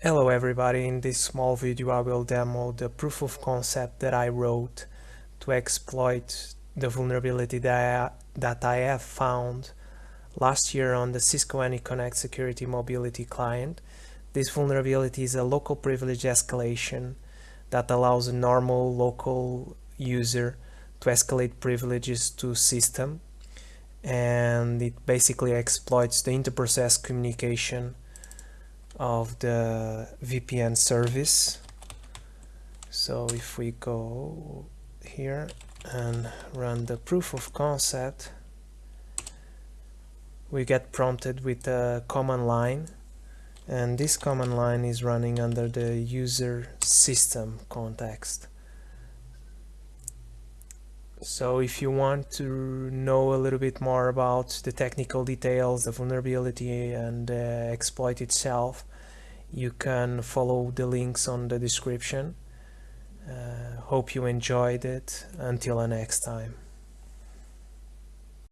Hello everybody, in this small video I will demo the proof of concept that I wrote to exploit the vulnerability that I, that I have found last year on the Cisco AnyConnect Security Mobility client. This vulnerability is a local privilege escalation that allows a normal local user to escalate privileges to system and it basically exploits the inter-process communication of the VPN service. So if we go here and run the proof of concept we get prompted with a command line. And this command line is running under the user system context so if you want to know a little bit more about the technical details, the vulnerability and the exploit itself, you can follow the links on the description. Uh, hope you enjoyed it. Until the next time.